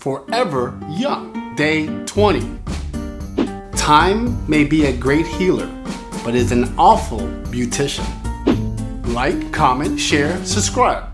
forever young. Day 20. Time may be a great healer, but is an awful beautician. Like, comment, share, subscribe.